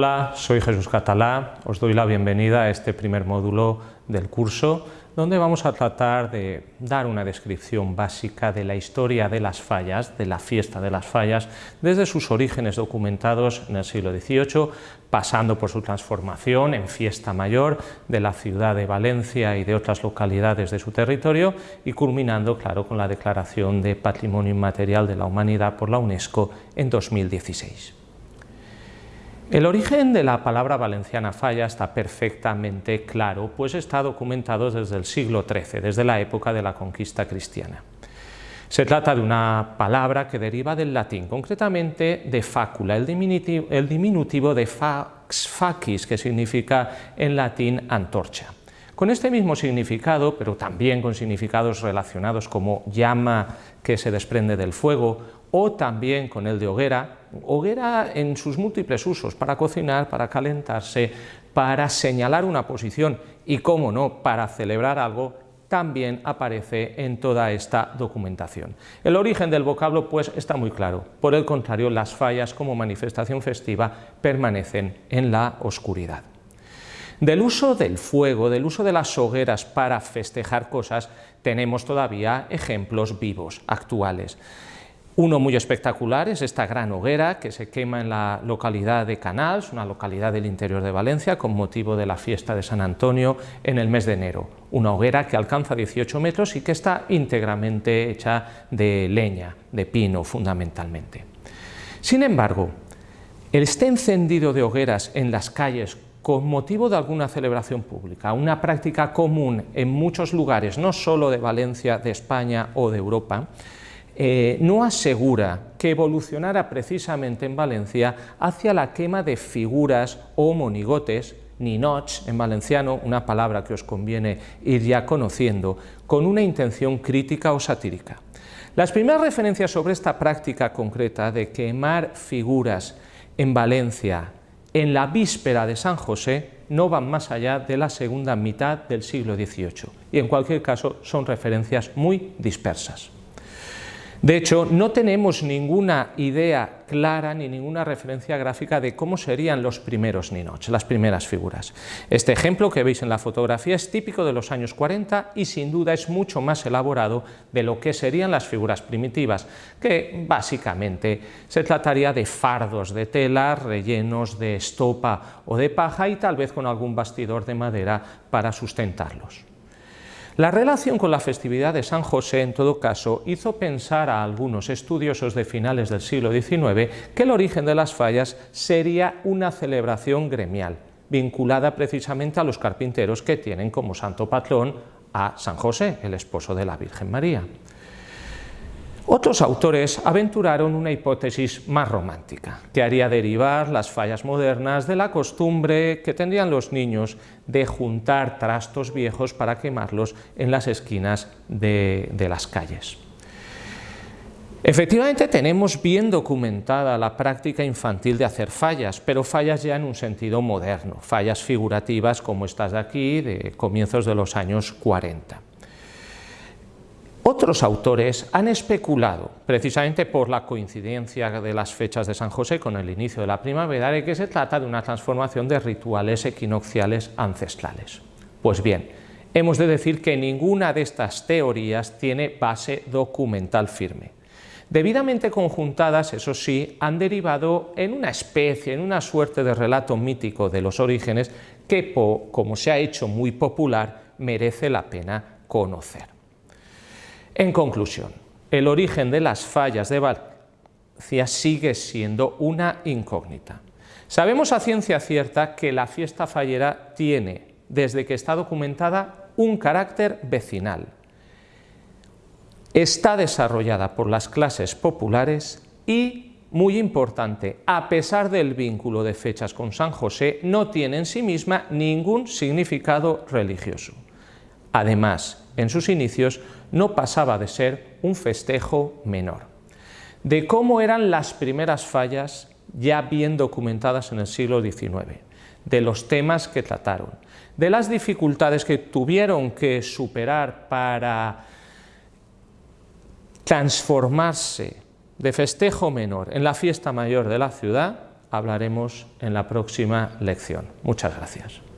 Hola, soy Jesús Catalá, os doy la bienvenida a este primer módulo del curso donde vamos a tratar de dar una descripción básica de la historia de las fallas, de la fiesta de las fallas, desde sus orígenes documentados en el siglo XVIII, pasando por su transformación en fiesta mayor de la ciudad de Valencia y de otras localidades de su territorio y culminando, claro, con la declaración de Patrimonio Inmaterial de la Humanidad por la UNESCO en 2016. El origen de la palabra valenciana falla está perfectamente claro, pues está documentado desde el siglo XIII, desde la época de la conquista cristiana. Se trata de una palabra que deriva del latín, concretamente de diminutivo, el diminutivo de fax facis, que significa en latín antorcha. Con este mismo significado, pero también con significados relacionados como llama que se desprende del fuego o también con el de hoguera, hoguera en sus múltiples usos, para cocinar, para calentarse, para señalar una posición y, cómo no, para celebrar algo, también aparece en toda esta documentación. El origen del vocablo pues está muy claro, por el contrario las fallas como manifestación festiva permanecen en la oscuridad. Del uso del fuego, del uso de las hogueras para festejar cosas, tenemos todavía ejemplos vivos, actuales. Uno muy espectacular es esta gran hoguera que se quema en la localidad de Canals, una localidad del interior de Valencia, con motivo de la fiesta de San Antonio en el mes de enero. Una hoguera que alcanza 18 metros y que está íntegramente hecha de leña, de pino fundamentalmente. Sin embargo, este encendido de hogueras en las calles con motivo de alguna celebración pública, una práctica común en muchos lugares, no solo de Valencia, de España o de Europa, eh, no asegura que evolucionara precisamente en Valencia hacia la quema de figuras o monigotes, ninots en valenciano, una palabra que os conviene ir ya conociendo, con una intención crítica o satírica. Las primeras referencias sobre esta práctica concreta de quemar figuras en Valencia en la víspera de San José no van más allá de la segunda mitad del siglo XVIII y en cualquier caso son referencias muy dispersas. De hecho, no tenemos ninguna idea clara ni ninguna referencia gráfica de cómo serían los primeros ninots, las primeras figuras. Este ejemplo que veis en la fotografía es típico de los años 40 y sin duda es mucho más elaborado de lo que serían las figuras primitivas, que básicamente se trataría de fardos de tela rellenos de estopa o de paja y tal vez con algún bastidor de madera para sustentarlos. La relación con la festividad de San José, en todo caso, hizo pensar a algunos estudiosos de finales del siglo XIX que el origen de las fallas sería una celebración gremial, vinculada precisamente a los carpinteros que tienen como santo patrón a San José, el esposo de la Virgen María. Otros autores aventuraron una hipótesis más romántica, que haría derivar las fallas modernas de la costumbre que tendrían los niños de juntar trastos viejos para quemarlos en las esquinas de, de las calles. Efectivamente tenemos bien documentada la práctica infantil de hacer fallas, pero fallas ya en un sentido moderno, fallas figurativas como estas de aquí, de comienzos de los años 40. Otros autores han especulado, precisamente por la coincidencia de las fechas de San José con el inicio de la primavera, de que se trata de una transformación de rituales equinocciales ancestrales. Pues bien, hemos de decir que ninguna de estas teorías tiene base documental firme. Debidamente conjuntadas, eso sí, han derivado en una especie, en una suerte de relato mítico de los orígenes que, como se ha hecho muy popular, merece la pena conocer. En conclusión, el origen de las fallas de Valencia sigue siendo una incógnita. Sabemos a ciencia cierta que la fiesta fallera tiene, desde que está documentada, un carácter vecinal. Está desarrollada por las clases populares y, muy importante, a pesar del vínculo de fechas con San José, no tiene en sí misma ningún significado religioso. Además, en sus inicios no pasaba de ser un festejo menor. De cómo eran las primeras fallas ya bien documentadas en el siglo XIX, de los temas que trataron, de las dificultades que tuvieron que superar para transformarse de festejo menor en la fiesta mayor de la ciudad, hablaremos en la próxima lección. Muchas gracias.